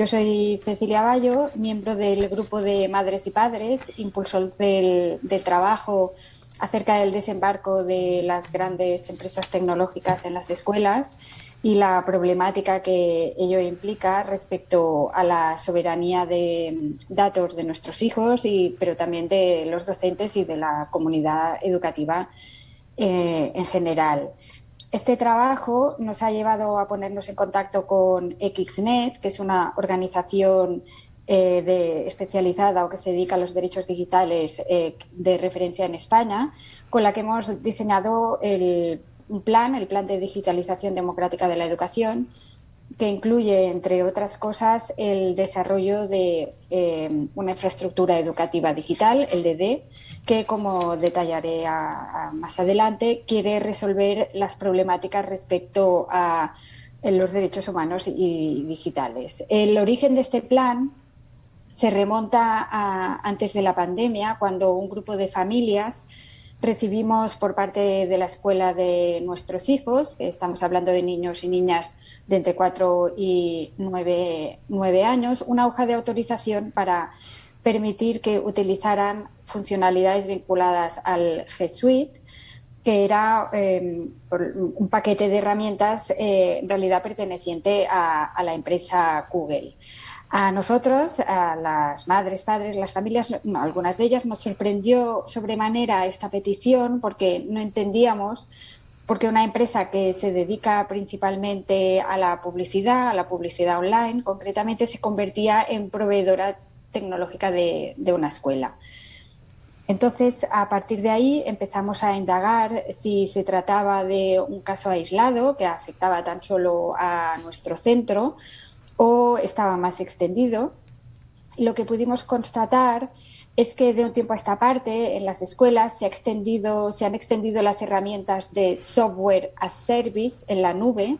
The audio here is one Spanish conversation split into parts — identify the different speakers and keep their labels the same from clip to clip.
Speaker 1: Yo soy Cecilia Bayo, miembro del grupo de Madres y Padres, impulsor del, trabajo acerca del desembarco de las grandes empresas tecnológicas en las escuelas y la problemática que ello implica respecto a la soberanía de datos de nuestros hijos, y, pero también de los docentes y de la comunidad educativa eh, en general. Este trabajo nos ha llevado a ponernos en contacto con XNet, que es una organización eh, de, especializada o que se dedica a los derechos digitales eh, de referencia en España, con la que hemos diseñado el un plan, el Plan de Digitalización Democrática de la Educación, que incluye, entre otras cosas, el desarrollo de eh, una infraestructura educativa digital, el DD, que, como detallaré más adelante, quiere resolver las problemáticas respecto a los derechos humanos y digitales. El origen de este plan se remonta a antes de la pandemia, cuando un grupo de familias recibimos por parte de la escuela de nuestros hijos, estamos hablando de niños y niñas de entre 4 y 9, años, una hoja de autorización para permitir que utilizaran funcionalidades vinculadas al G Suite, que era em, un paquete de herramientas eh, en realidad perteneciente a la empresa Google. A nosotros, a las madres, padres, las familias, algunas de ellas nos sorprendió sobremanera esta petición porque no entendíamos por qué una empresa que se dedica principalmente a la publicidad, a la publicidad online, concretamente se convertía en proveedora tecnológica de, de una escuela. Entonces, a partir de ahí empezamos a indagar si se trataba de un caso aislado que afectaba tan solo a nuestro centro o estaba más extendido. Lo que pudimos constatar es que de un tiempo a esta parte en las escuelas se, ha extendido, se han extendido las herramientas de software as service en la nube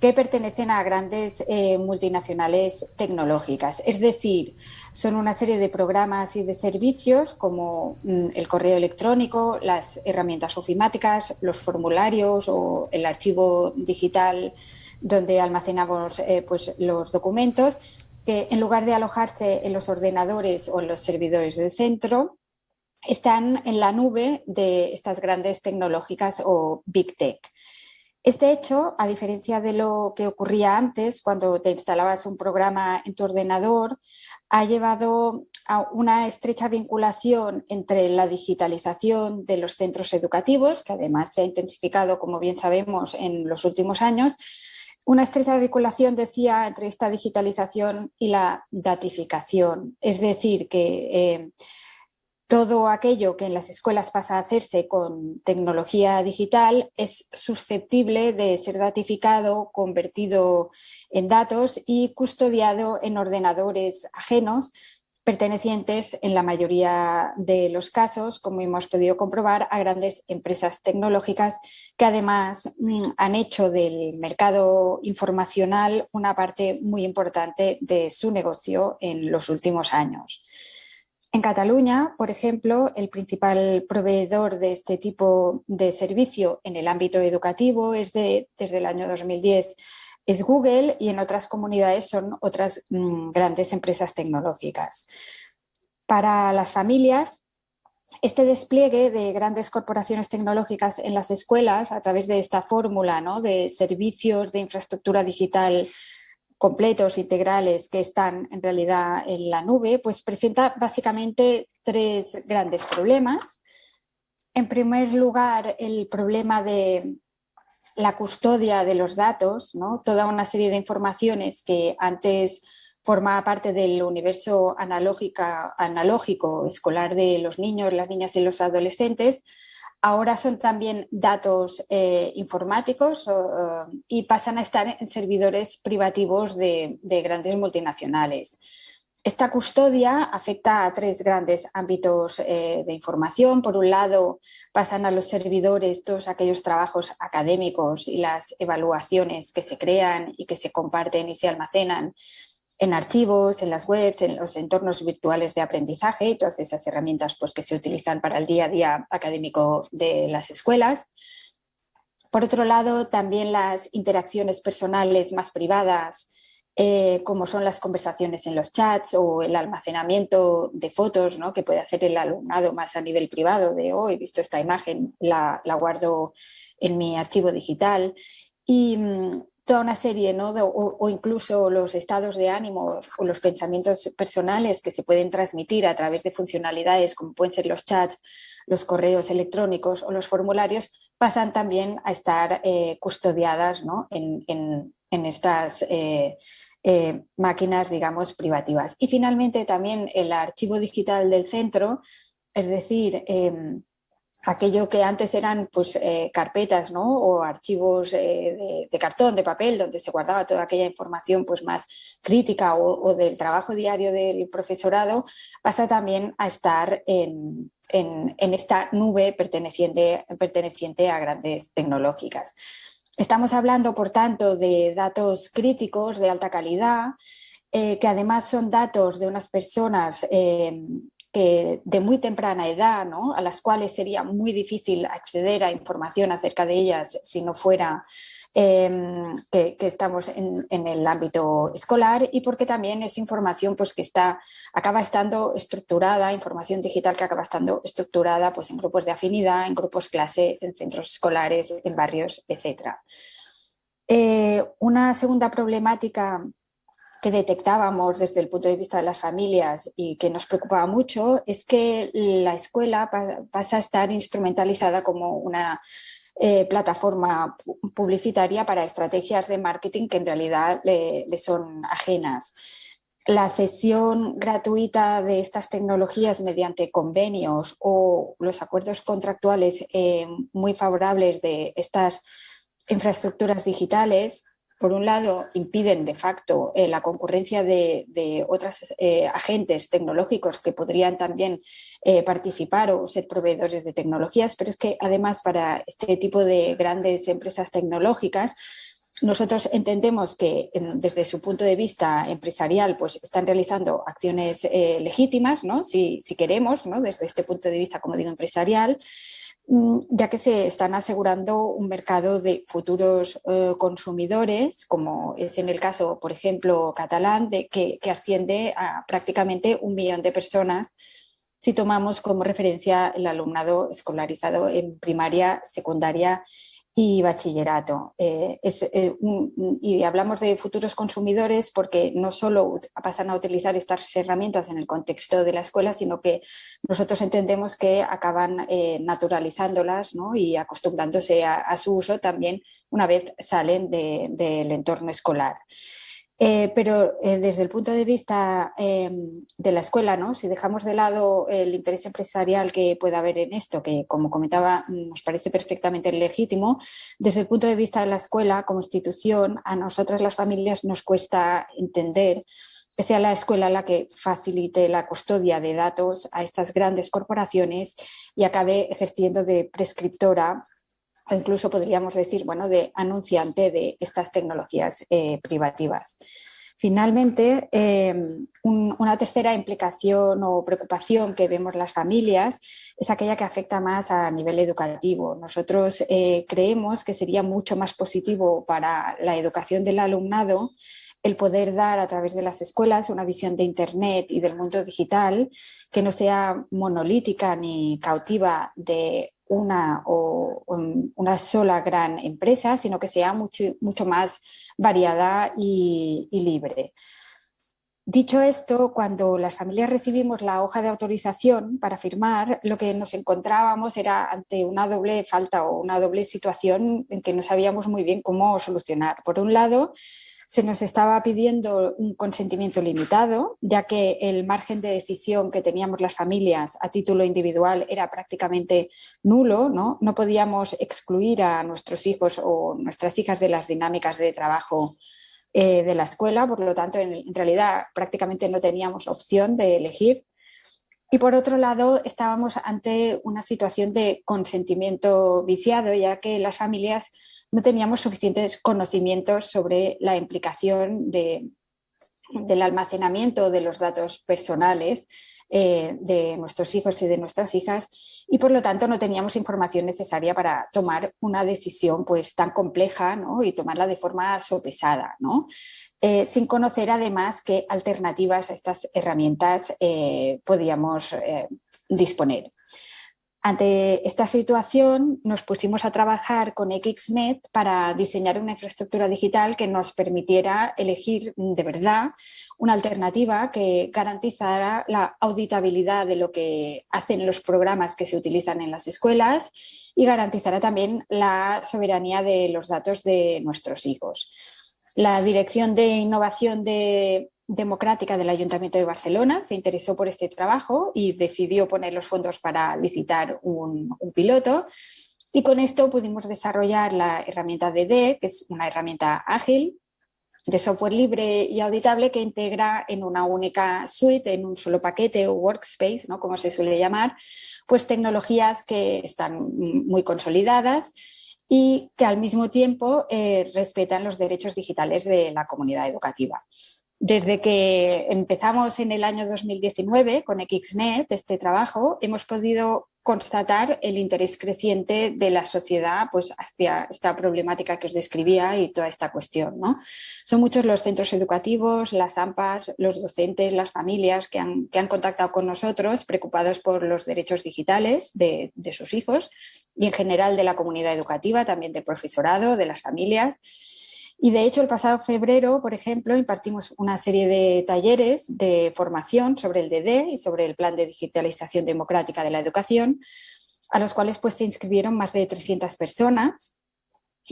Speaker 1: que pertenecen a grandes eh, multinacionales tecnológicas. Es decir, son una serie de programas y de servicios como mm, el correo electrónico, las herramientas ofimáticas, los formularios o el archivo digital donde almacenamos eh, pues, los documentos, que en lugar de alojarse en los ordenadores o en los servidores del centro, están en la nube de estas grandes tecnológicas o Big Tech. Este hecho, a diferencia de lo que ocurría antes, cuando te instalabas un programa en tu ordenador, ha llevado a una estrecha vinculación entre la digitalización de los centros educativos, que además se ha intensificado, como bien sabemos, en los últimos años, una estrecha vinculación, decía, entre esta digitalización y la datificación. Es decir, que eh, todo aquello que en las escuelas pasa a hacerse con tecnología digital es susceptible de ser datificado, convertido en datos y custodiado en ordenadores ajenos pertenecientes en la mayoría de los casos, como hemos podido comprobar, a grandes empresas tecnológicas que además mm, han hecho del mercado informacional una parte muy importante de su negocio en los últimos años. En Cataluña, por ejemplo, el principal proveedor de este tipo de servicio en el ámbito educativo es de, desde el año 2010 es Google y en otras comunidades son otras mm, grandes empresas tecnológicas. Para las familias, este despliegue de grandes corporaciones tecnológicas en las escuelas a través de esta fórmula ¿no? de servicios de infraestructura digital completos, integrales, que están en realidad en la nube, pues presenta básicamente tres grandes problemas. En primer lugar, el problema de la custodia de los datos, toda una serie de informaciones que antes formaba parte del universo analógico escolar de los niños, las niñas y los adolescentes, ahora son también datos eh, informáticos y pasan a estar en servidores privativos de grandes multinacionales. Esta custodia afecta a tres grandes ámbitos eh, de información. Por un lado, pasan a los servidores todos aquellos trabajos académicos y las evaluaciones que se crean y que se comparten y se almacenan en archivos, en las webs, en los entornos virtuales de aprendizaje, todas esas herramientas pues, que se utilizan para el día a día académico de las escuelas. Por otro lado, también las interacciones personales más privadas eh, como son las conversaciones en los chats o el almacenamiento de fotos ¿no? que puede hacer el alumnado más a nivel privado de hoy, oh, he visto esta imagen, la, guardo en mi archivo digital. Y, mm, toda una serie, ¿no? o, incluso los estados de ánimo o los pensamientos personales que se pueden transmitir a través de funcionalidades como pueden ser los chats, los correos electrónicos o los formularios, pasan también a estar eh, custodiadas ¿no? en, en, estas eh, eh, máquinas, digamos, privativas. Y finalmente también el archivo digital del centro, es decir, em, aquello que antes eran pues, eh, carpetas ¿no? o archivos eh, de, cartón, de papel, donde se guardaba toda aquella información pues, más crítica o, del trabajo diario del profesorado, pasa también a estar en, esta nube perteneciente, perteneciente a grandes tecnológicas. Estamos hablando, por tanto, de datos críticos de alta calidad, eh, que además son datos de unas personas que de muy temprana edad, ¿no? a las cuales sería muy difícil acceder a información acerca de ellas si no fuera em, que, estamos en, el ámbito escolar y porque también es información pues, que está, acaba estando estructurada, información digital que acaba estando estructurada pues, en grupos de afinidad, en grupos clase, en centros escolares, en barrios, etc. Eh, una segunda problemática que detectábamos desde el punto de vista de las familias y que nos preocupaba mucho es que la escuela pasa a estar instrumentalizada como una eh, plataforma publicitaria para estrategias de marketing que en realidad le, son ajenas. La cesión gratuita de estas tecnologías mediante convenios o los acuerdos contractuales eh, muy favorables de estas infraestructuras digitales por un lado, impiden de facto eh, la concurrencia de, otros eh, agentes tecnológicos que podrían también eh, participar o ser proveedores de tecnologías, pero es que además para este tipo de grandes empresas tecnológicas nosotros entendemos que desde su punto de vista empresarial pues están realizando acciones legítimas, ¿no? si, queremos, desde este punto de vista, como digo, empresarial, Mm, ya que se están asegurando un mercado de futuros eh, consumidores, como es en el caso, por ejemplo, catalán, de, que, que, asciende a prácticamente un millón de personas si tomamos como referencia el alumnado escolarizado en primaria, secundaria y bachillerato. Eh, eh, y hablamos de futuros consumidores porque no solo pasan a utilizar estas herramientas en el contexto de la escuela, sino que nosotros entendemos que acaban eh, naturalizándolas y acostumbrándose a, su uso también una vez salen del entorno escolar. Eh, pero eh, desde el punto de vista em, de la escuela, ¿no? si dejamos de lado el interés empresarial que pueda haber en esto, que como comentaba nos parece perfectamente legítimo, desde el punto de vista de la escuela como institución, a nosotras las familias nos cuesta entender que sea la escuela la que facilite la custodia de datos a estas grandes corporaciones y acabe ejerciendo de prescriptora o incluso podríamos decir, bueno, de anunciante de estas tecnologías eh, privativas. Finalmente, eh, una tercera implicación o preocupación que vemos las familias es aquella que afecta más a nivel educativo. Nosotros eh, creemos que sería mucho más positivo para la educación del alumnado el poder dar a través de las escuelas una visión de Internet y del mundo digital que no sea monolítica ni cautiva de una o una sola gran empresa, sino que sea mucho, mucho más variada y, libre. Dicho esto, cuando las familias recibimos la hoja de autorización para firmar, lo que nos encontrábamos era ante una doble falta o una doble situación en que no sabíamos muy bien cómo solucionar. Por un lado, se nos estaba pidiendo un consentimiento limitado, ya que el margen de decisión que teníamos las familias a título individual era prácticamente nulo, no, no podíamos excluir a nuestros hijos o nuestras hijas de las dinámicas de trabajo eh, de la escuela, por lo tanto en, en realidad prácticamente no teníamos opción de elegir. Y por otro lado, estábamos ante una situación de consentimiento viciado, ya que las familias no teníamos suficientes conocimientos sobre la implicación de, del almacenamiento de los datos personales eh, de nuestros hijos y de nuestras hijas y por lo tanto no teníamos información necesaria para tomar una decisión pues tan compleja y tomarla de forma sopesada, eh, sin conocer además qué alternativas a estas herramientas eh, podíamos disponer. Ante esta situación nos pusimos a trabajar con XNet para diseñar una infraestructura digital que nos permitiera elegir de verdad una alternativa que garantizara la auditabilidad de lo que hacen los programas que se utilizan en las escuelas y garantizara también la soberanía de los datos de nuestros hijos. La Dirección de Innovación de Democrática del Ayuntamiento de Barcelona se interesó por este trabajo y decidió poner los fondos para licitar un, piloto y con esto pudimos desarrollar la herramienta DD, que es una herramienta ágil de software libre y auditable que integra en una única suite, en un solo paquete o workspace, ¿no? como se suele llamar, pues tecnologías que están muy consolidadas y que al mismo tiempo eh, respetan los derechos digitales de la comunidad educativa. Desde que empezamos en el año 2019 con XNet, este trabajo, hemos podido constatar el interés creciente de la sociedad pues, hacia esta problemática que os describía y toda esta cuestión. ¿no? Son muchos los centros educativos, las AMPAs, los docentes, las familias que han, que han contactado con nosotros preocupados por los derechos digitales de, de sus hijos y en general de la comunidad educativa, también del profesorado, de las familias. Y de hecho el pasado febrero, por ejemplo, impartimos una serie de talleres de formación sobre el DD y sobre el Plan de Digitalización Democrática de la Educación, a los cuales pues, se inscribieron más de 300 personas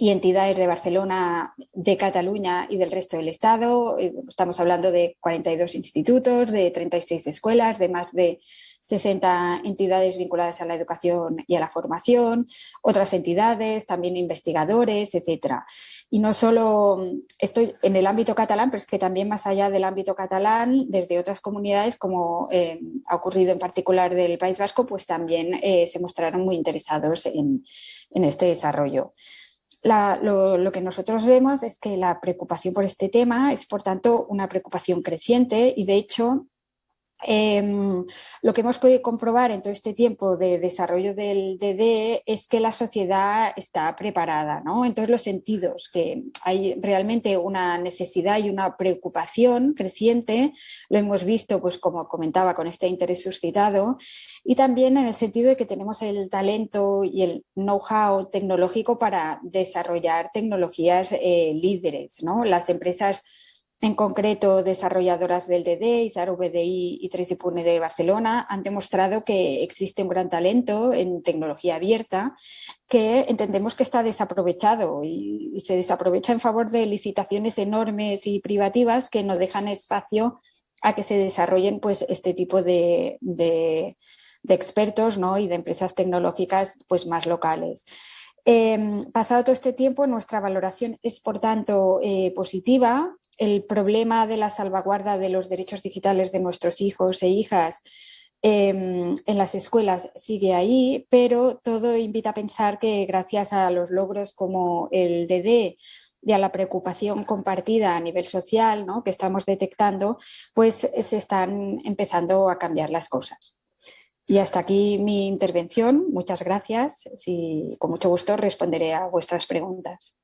Speaker 1: y entidades de Barcelona, de Cataluña y del resto del Estado. Eh, estamos hablando de 42 institutos, de 36 escuelas, de más de 60 entidades vinculadas a la educación y a la formación, otras entidades, también investigadores, etcétera. Y no solo estoy en el ámbito catalán, pero es que también más allá del ámbito catalán, desde otras comunidades, como eh, ha ocurrido en particular del País Vasco, pues también eh, se mostraron muy interesados en, este desarrollo. Lo, lo, que nosotros vemos es que la preocupación por este tema es, por tanto, una preocupación creciente y, de hecho, Em, lo que hemos podido comprobar en todo este tiempo de desarrollo del DD es que la sociedad está preparada, ¿no? en todos los sentidos, que hay realmente una necesidad y una preocupación creciente, lo hemos visto, pues como comentaba, con este interés suscitado, y también en el sentido de que tenemos el talento y el know-how tecnológico para desarrollar tecnologías eh, líderes. ¿no? Las empresas en concreto, desarrolladoras del DD, ISAR VDI y 3 de Barcelona han demostrado que existe un gran talento en tecnología abierta que entendemos que está desaprovechado y, se desaprovecha en favor de licitaciones enormes y privativas que no dejan espacio a que se desarrollen pues, este tipo de, expertos ¿no? y de empresas tecnológicas pues, más locales. Em, pasado todo este tiempo, nuestra valoración es, por tanto, eh, positiva el problema de la salvaguarda de los derechos digitales de nuestros hijos e hijas em, en las escuelas sigue ahí, pero todo invita a pensar que gracias a los logros como el DD y a la preocupación compartida a nivel social ¿no? que estamos detectando, pues se están empezando a cambiar las cosas. Y hasta aquí mi intervención. Muchas gracias. y con mucho gusto responderé a vuestras preguntas.